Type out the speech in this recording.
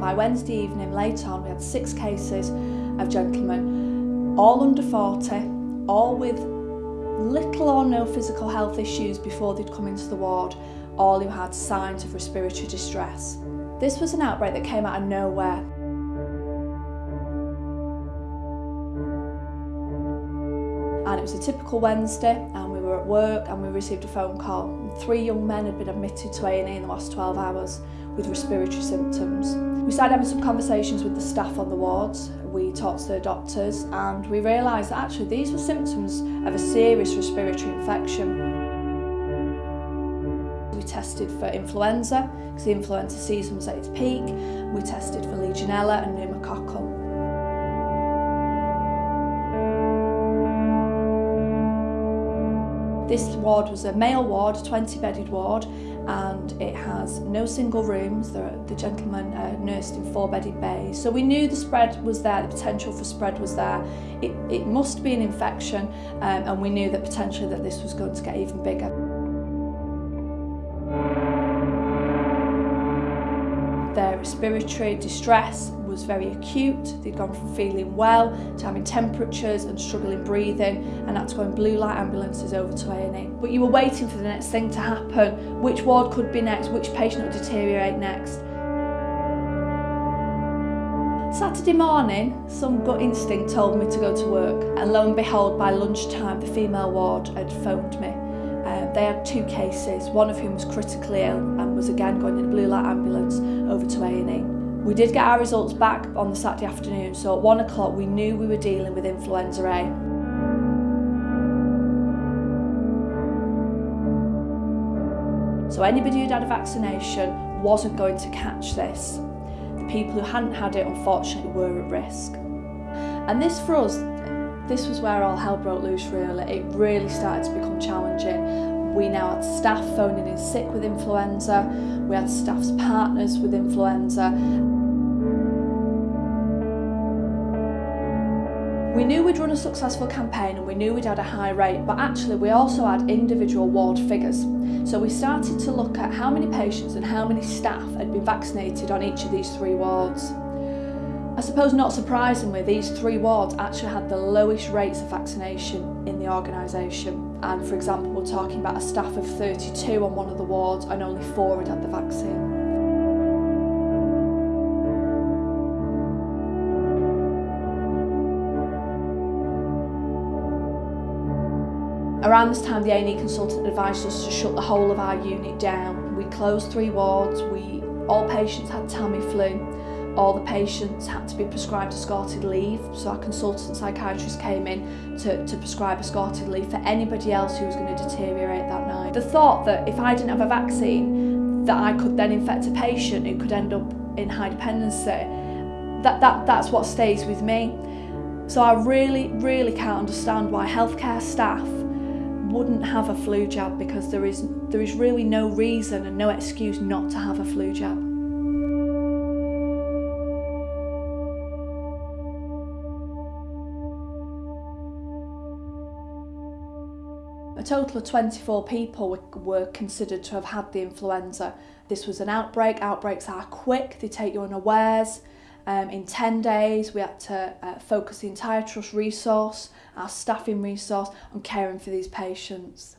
by Wednesday evening, late on, we had six cases of gentlemen, all under 40, all with little or no physical health issues before they'd come into the ward, all who had signs of respiratory distress. This was an outbreak that came out of nowhere. And it was a typical Wednesday and we were at work and we received a phone call. Three young men had been admitted to A&E in the last 12 hours with respiratory symptoms. We started having some conversations with the staff on the wards. We talked to the doctors and we realised that actually these were symptoms of a serious respiratory infection. We tested for influenza because the influenza season was at its peak. We tested for Legionella and pneumococcal. This ward was a male ward, a 20 bedded ward, and it has no single rooms. The, the gentleman uh, nursed in four-bedded bay. So we knew the spread was there, the potential for spread was there. It, it must be an infection um, and we knew that potentially that this was going to get even bigger. Their respiratory distress was very acute. They'd gone from feeling well to having temperatures and struggling breathing and had to go in blue light ambulances over to A&E. But you were waiting for the next thing to happen, which ward could be next, which patient would deteriorate next. Saturday morning, some gut instinct told me to go to work and lo and behold by lunchtime the female ward had phoned me Uh, they had two cases, one of whom was critically ill and was again going in a blue light ambulance over to A&E. We did get our results back on the Saturday afternoon, so at one o'clock we knew we were dealing with influenza A. So anybody who'd had a vaccination wasn't going to catch this. The people who hadn't had it unfortunately were at risk. And this for us this was where all hell broke loose really. It really started to become challenging. We now had staff phoning in sick with influenza, we had staff's partners with influenza. We knew we'd run a successful campaign and we knew we'd had a high rate, but actually we also had individual ward figures. So we started to look at how many patients and how many staff had been vaccinated on each of these three wards. I suppose not surprisingly, these three wards actually had the lowest rates of vaccination in the organisation. And for example, we're talking about a staff of 32 on one of the wards and only four had had the vaccine. Around this time, the A&E consultant advised us to shut the whole of our unit down. We closed three wards, we, all patients had Tamiflu, all the patients had to be prescribed escorted leave. So our consultant psychiatrist came in to, to prescribe escorted leave for anybody else who was going to deteriorate that night. The thought that if I didn't have a vaccine, that I could then infect a patient who could end up in high dependency, that, that, that's what stays with me. So I really, really can't understand why healthcare staff wouldn't have a flu jab because there is, there is really no reason and no excuse not to have a flu jab. A total of 24 people were considered to have had the influenza. This was an outbreak. Outbreaks are quick, they take you unawares. Um, in 10 days, we had to uh, focus the entire trust resource, our staffing resource, on caring for these patients.